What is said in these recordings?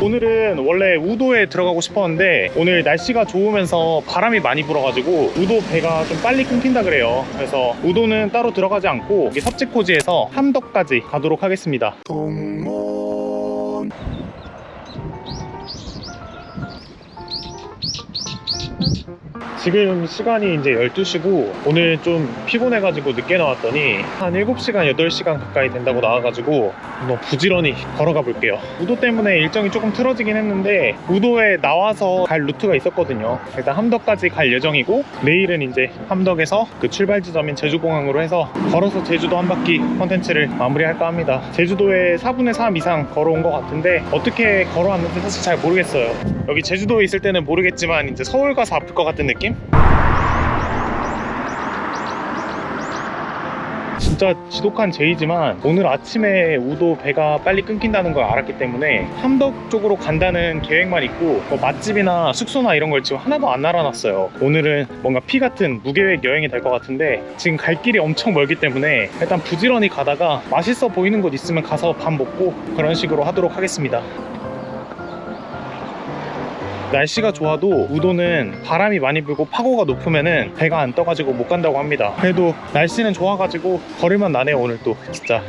오늘은 원래 우도에 들어가고 싶었는데 오늘 날씨가 좋으면서 바람이 많이 불어가지고 우도 배가 좀 빨리 끊긴다 그래요. 그래서 우도는 따로 들어가지 않고 여기 섭지코지에서 함덕까지 가도록 하겠습니다 지금 시간이 이제 12시고 오늘 좀 피곤해가지고 늦게 나왔더니 한 7시간, 8시간 가까이 된다고 나와가지고 뭐 부지런히 걸어가 볼게요. 우도 때문에 일정이 조금 틀어지긴 했는데 우도에 나와서 갈 루트가 있었거든요. 일단 함덕까지 갈 예정이고 내일은 이제 함덕에서 그 출발 지점인 제주공항으로 해서 걸어서 제주도 한 바퀴 컨텐츠를 마무리할까 합니다. 제주도에 4분의 3 이상 걸어온 것 같은데 어떻게 걸어왔는지 사실 잘 모르겠어요. 여기 제주도에 있을 때는 모르겠지만 이제 서울 가서 아플 것 같은 느낌? 진짜 지독한 제이지만 오늘 아침에 우도 배가 빨리 끊긴다는 걸 알았기 때문에 함덕 쪽으로 간다는 계획만 있고 뭐 맛집이나 숙소나 이런 걸 지금 하나도 안 알아놨어요. 오늘은 뭔가 피 같은 무계획 여행이 될 것 같은데 지금 갈 길이 엄청 멀기 때문에 일단 부지런히 가다가 맛있어 보이는 곳 있으면 가서 밥 먹고 그런 식으로 하도록 하겠습니다 날씨가 좋아도 우도는 바람이 많이 불고 파고가 높으면은 배가 안 떠가지고 못 간다고 합니다. 그래도 날씨는 좋아가지고 걸을만 나네요 오늘 또. 진짜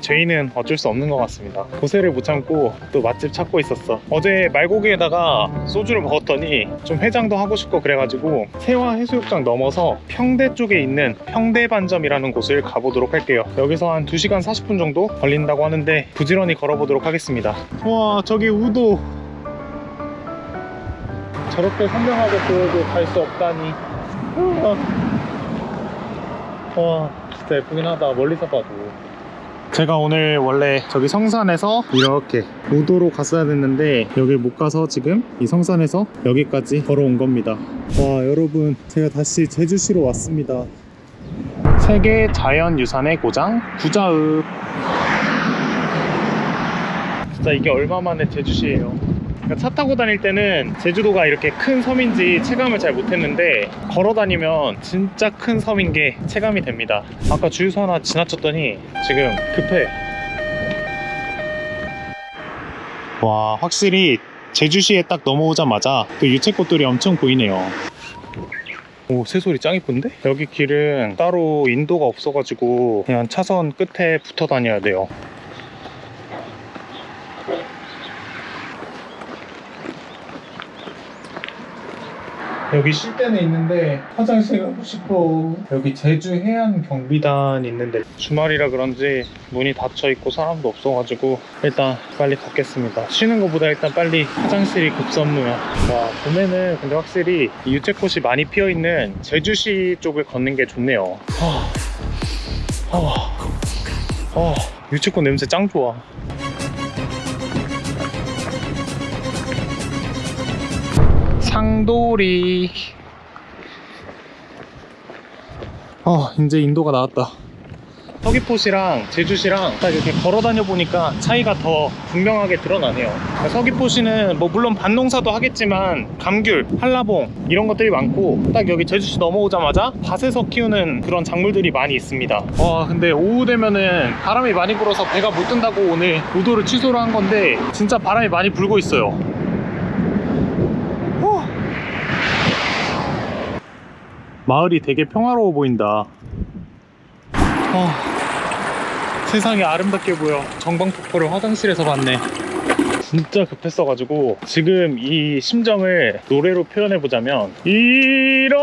제이는 어쩔 수 없는 것 같습니다. 고세를 못 참고 또 맛집 찾고 있었어. 어제 말고기에다가 소주를 먹었더니 좀 해장도 하고 싶고 그래가지고 세화 해수욕장 넘어서 평대 쪽에 있는 평대반점이라는 곳을 가보도록 할게요. 여기서 한 2시간 40분 정도 걸린다고 하는데 부지런히 걸어보도록 하겠습니다. 와 저기 우도. 저렇게 선명하게 보여도 갈 수 없다니. 와 진짜 예쁘긴 하다. 멀리서 봐도 제가 오늘 원래 저기 성산에서 이렇게 우도로 갔어야 됐는데 여길 못 가서 지금 이 성산에서 여기까지 걸어온 겁니다. 와 여러분 제가 다시 제주시로 왔습니다. 세계 자연유산의 고장 구자읍. 진짜 이게 얼마만에 제주시예요 그러니까 차 타고 다닐 때는 제주도가 이렇게 큰 섬인지 체감을 잘 못했는데 걸어 다니면 진짜 큰 섬인 게 체감이 됩니다. 아까 주유소 하나 지나쳤더니 지금 급해. 와 확실히 제주시에 딱 넘어오자마자 그 유채꽃들이 엄청 보이네요. 오 새소리 짱 이쁜데? 여기 길은 따로 인도가 없어가지고 그냥 차선 끝에 붙어 다녀야 돼요 여기 쉴때는 있는데 화장실 가고 싶어. 여기 제주 해안 경비단 있는데 주말이라 그런지 문이 닫혀 있고 사람도 없어가지고 일단 빨리 걷겠습니다. 쉬는 것보다 일단 빨리 화장실이 급선무야. 와 봄에는 근데 확실히 이 유채꽃이 많이 피어있는 제주시 쪽을 걷는 게 좋네요. 아, 아, 아, 유채꽃 냄새 짱 좋아 상도리 어 이제 인도가 나왔다. 서귀포시랑 제주시랑 딱 이렇게 걸어 다녀 보니까 차이가 더 분명하게 드러나네요. 서귀포시는 뭐 물론 밭농사도 하겠지만 감귤, 한라봉 이런 것들이 많고 딱 여기 제주시 넘어오자마자 밭에서 키우는 그런 작물들이 많이 있습니다. 와 근데 오후 되면은 바람이 많이 불어서 배가 못 뜬다고 오늘 우도를 취소를 한 건데 진짜 바람이 많이 불고 있어요 마을이 되게 평화로워 보인다. 어, 세상이 아름답게 보여. 정방폭포를 화장실에서 봤네. 진짜 급했어가지고 지금 이 심정을 노래로 표현해보자면 잃었던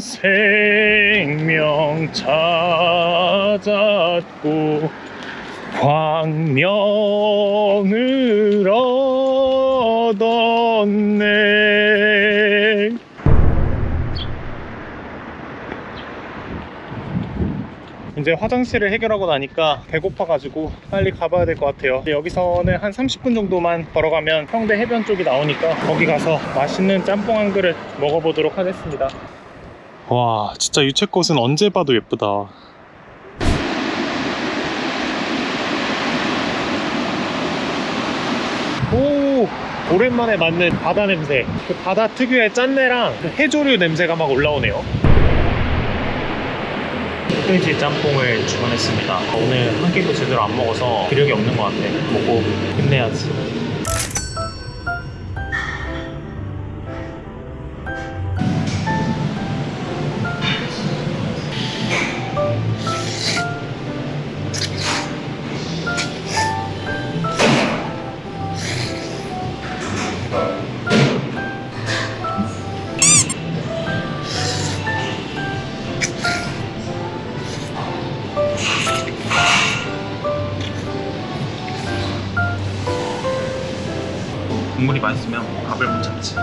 생명 찾았고 광명을 얻었네 이제 화장실을 해결하고 나니까 배고파가지고 빨리 가봐야 될 것 같아요. 여기서는 한 30분 정도만 걸어가면 평대 해변 쪽이 나오니까 거기 가서 맛있는 짬뽕 한 그릇 먹어보도록 하겠습니다. 와 진짜 유채꽃은 언제 봐도 예쁘다. 오 오랜만에 맡는 바다 냄새. 그 바다 특유의 짠내랑 그 해조류 냄새가 막 올라오네요 흑돼지 짬뽕을 주문했습니다. 오늘 한 끼도 제대로 안 먹어서 기력이 없는 것 같아. 먹고 힘내야지. 맛있으면 밥을 못 참지.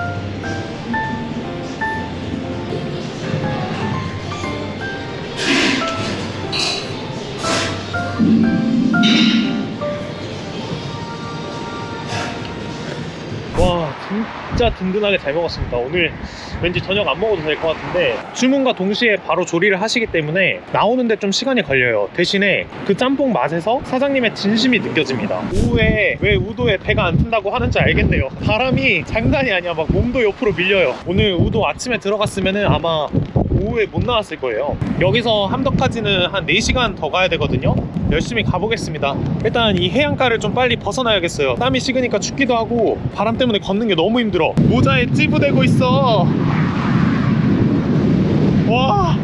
진짜 든든하게 잘 먹었습니다. 오늘 왠지 저녁 안 먹어도 될 것 같은데 주문과 동시에 바로 조리를 하시기 때문에 나오는데 좀 시간이 걸려요. 대신에 그 짬뽕 맛에서 사장님의 진심이 느껴집니다. 오후에 왜 우도에 배가 안 튼다고 하는지 알겠네요. 바람이 장난이 아니야. 막 몸도 옆으로 밀려요. 오늘 우도 아침에 들어갔으면 아마 오후에 못 나왔을 거예요. 여기서 함덕까지는 한 4시간 더 가야 되거든요. 열심히 가보겠습니다. 일단 이 해안가를 좀 빨리 벗어나야겠어요. 땀이 식으니까 춥기도 하고 바람 때문에 걷는 게 너무 힘들어. 모자에 찌부대고 있어. 와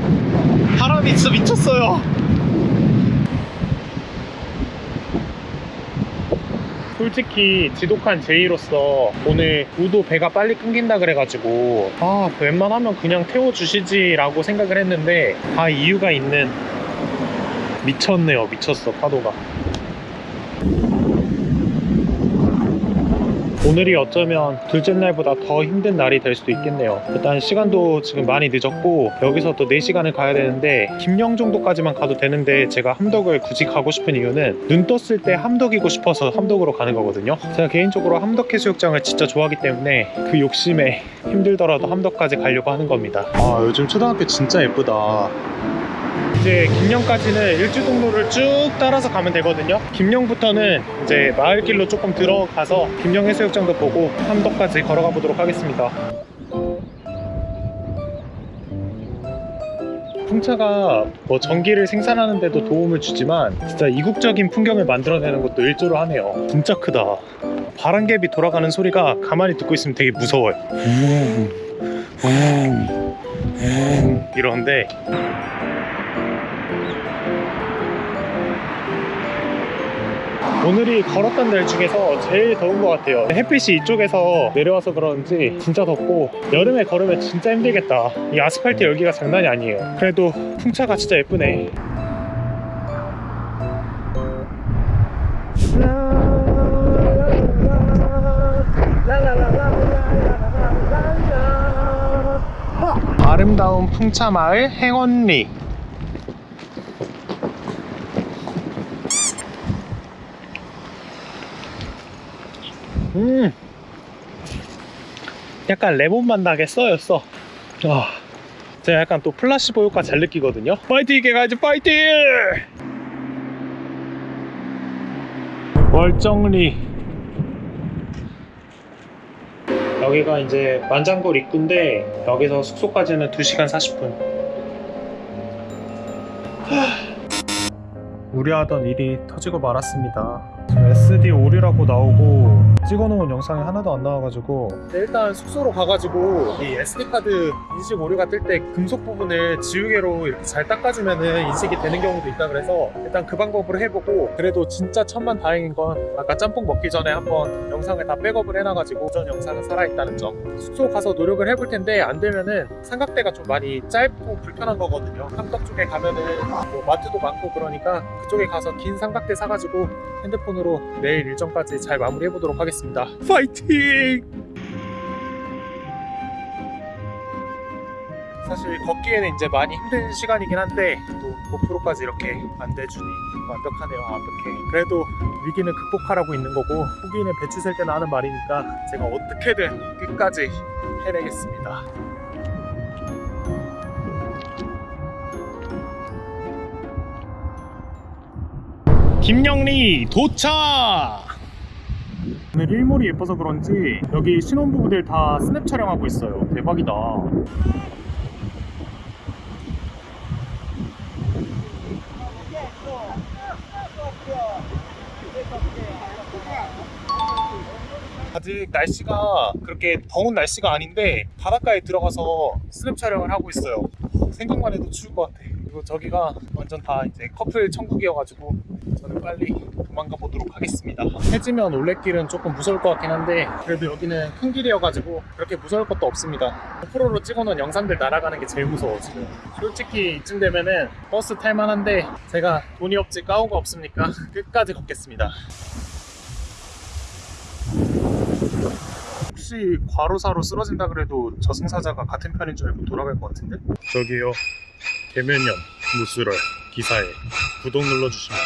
바람이 진짜 미쳤어요 솔직히 지독한 제의로서 오늘 우도 배가 빨리 끊긴다 그래가지고 아 웬만하면 그냥 태워주시지 라고 생각을 했는데 다 이유가 있는 미쳤네요 미쳤어 파도가 오늘이 어쩌면 둘째 날보다 더 힘든 날이 될 수도 있겠네요. 일단 시간도 지금 많이 늦었고 여기서 또 4시간을 가야 되는데 김영 정도까지만 가도 되는데 제가 함덕을 굳이 가고 싶은 이유는 눈 떴을 때 함덕이고 싶어서 함덕으로 가는 거거든요. 제가 개인적으로 함덕 해수욕장을 진짜 좋아하기 때문에 그 욕심에 힘들더라도 함덕까지 가려고 하는 겁니다. 아 요즘 초등학교 진짜 예쁘다 이제 김영까지는 일주동로를 쭉 따라서 가면 되거든요. 김영부터는 이제 마을길로 조금 들어가서 김영 해수욕장도 보고 함덕까지 걸어가 보도록 하겠습니다. 풍차가 뭐 전기를 생산하는 데도 도움을 주지만 진짜 이국적인 풍경을 만들어내는 것도 일조로 하네요. 진짜 크다. 바람개비 돌아가는 소리가 가만히 듣고 있으면 되게 무서워요. 음, 음, 음. 이런데 오늘이 걸었던 날 중에서 제일 더운 것 같아요. 햇빛이 이쪽에서 내려와서 그런지 진짜 덥고 여름에 걸으면 진짜 힘들겠다. 이 아스팔트 열기가 장난이 아니에요. 그래도 풍차가 진짜 예쁘네. 아름다운 풍차마을 행원리 음. 약간 레몬 맛 나게 써요 써 아, 제가 약간 또 플라시보 효과 잘 느끼거든요. 파이팅 있게 가야지 파이팅! 월정리. 여기가 이제 만장굴 입구인데 여기서 숙소까지는 2시간 40분. 우려하던 일이 터지고 말았습니다. SD 오류라고 나오고 찍어놓은 영상이 하나도 안 나와가지고. 일단 숙소로 가가지고 이 SD카드 인식 오류가 뜰 때 금속 부분을 지우개로 이렇게 잘 닦아주면은 인식이 되는 경우도 있다 그래서 일단 그 방법으로 해보고 그래도 진짜 천만 다행인 건 아까 짬뽕 먹기 전에 한번 영상을 다 백업을 해놔가지고 전 영상은 살아있다는 점. 숙소 가서 노력을 해볼 텐데 안 되면은 삼각대가 좀 많이 짧고 불편한 거거든요. 함덕 쪽에 가면은 뭐 마트도 많고 그러니까 그쪽에 가서 긴 삼각대 사가지고 핸드폰으로 내일 일정까지 잘 마무리해 보도록 하겠습니다. 파이팅! 사실 걷기에는 이제 많이 힘든 시간이긴 한데 또 고프로까지 이렇게 안 대주니 완벽하네요 완벽해 그래도 위기는 극복하라고 있는 거고 후기는 배치 셀 때나 하는 말이니까 제가 어떻게든 끝까지 해내겠습니다 김영리 도착! 오늘 일몰이 예뻐서 그런지 여기 신혼부부들 다 스냅 촬영하고 있어요. 대박이다. 아직 날씨가 그렇게 더운 날씨가 아닌데 바닷가에 들어가서 스냅 촬영을 하고 있어요. 생각만 해도 추울 것 같아. 그리고 저기가 완전 다 이제 커플 천국이어가지고 저는 빨리 도망가 보도록 하겠습니다. 해지면 올레길은 조금 무서울 것 같긴 한데 그래도 여기는 큰 길이어가지고 그렇게 무서울 것도 없습니다. 고프로로 찍어놓은 영상들 날아가는 게 제일 무서워 지금. 솔직히 이쯤 되면은 버스 탈만한데 제가 돈이 없지 까오가 없으니까 끝까지 걷겠습니다. 혹시 과로사로 쓰러진다 그래도 저승사자가 같은 편인 줄 알고 돌아갈 것 같은데? 저기요. 개면연 무술월 기사에 구독 눌러주시면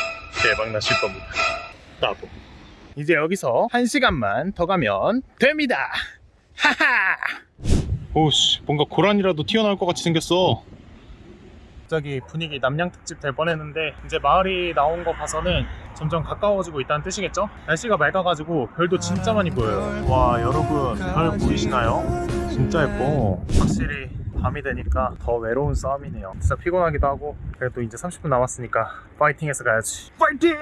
대박 나실 겁니다. 따보 이제 여기서 한 시간만 더 가면 됩니다. 하하! 오씨 뭔가 고란이라도 튀어나올 것 같이 생겼어 갑자기 분위기 남양 특집 될 뻔했는데 이제 마을이 나온 거 봐서는 점점 가까워지고 있다는 뜻이겠죠? 날씨가 맑아가지고 별도 진짜 많이 보여요. 와 여러분 별 보이시나요? 진짜 예뻐. 확실히 밤이 되니까 더 외로운 싸움이네요. 진짜 피곤하기도 하고 그래도 이제 30분 남았으니까 파이팅해서 가야지. 파이팅!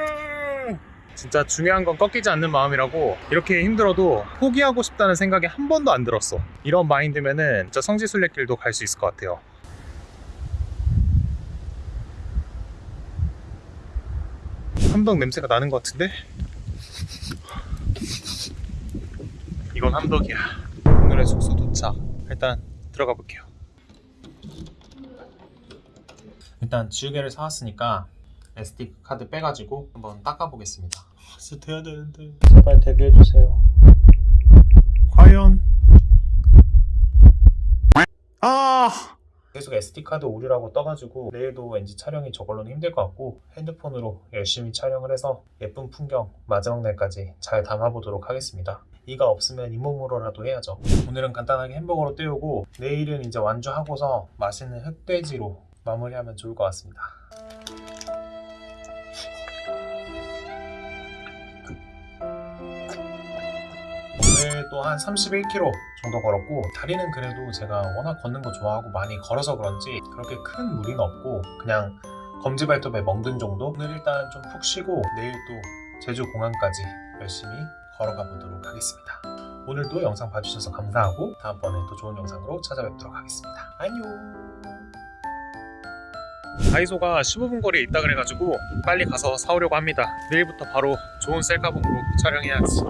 진짜 중요한 건 꺾이지 않는 마음이라고 이렇게 힘들어도 포기하고 싶다는 생각이 한 번도 안 들었어. 이런 마인드면은 진짜 성지순례길도 갈 수 있을 것 같아요. 함덕 냄새가 나는 것 같은데? 이건 함덕이야. 오늘의 숙소 도착. 일단 들어가 볼게요. 일단 지우개를 사왔으니까 SD 카드 빼가지고 한번 닦아보겠습니다. 진짜 돼야 되는데 제발 되게 해주세요. 과연? 계속 SD카드 오류라고 떠가지고 내일도 왠지 촬영이 저걸로는 힘들 것 같고 핸드폰으로 열심히 촬영을 해서 예쁜 풍경 마지막 날까지 잘 담아보도록 하겠습니다. 이가 없으면 잇몸으로라도 해야죠. 오늘은 간단하게 햄버거로 때우고 내일은 이제 완주하고서 맛있는 흑돼지로 마무리하면 좋을 것 같습니다. 오늘 또 한 31km 정도 걸었고 다리는 그래도 제가 워낙 걷는 거 좋아하고 많이 걸어서 그런지 그렇게 큰 무리는 없고 그냥 검지발톱에 멍든 정도? 오늘 일단 좀 푹 쉬고 내일 또 제주 공항까지 열심히 걸어가 보도록 하겠습니다. 오늘도 영상 봐주셔서 감사하고 다음번에 또 좋은 영상으로 찾아뵙도록 하겠습니다. 안녕! 다이소가 15분 거리에 있다 그래가지고 빨리 가서 사오려고 합니다. 내일부터 바로 좋은 셀카봉으로 촬영해야지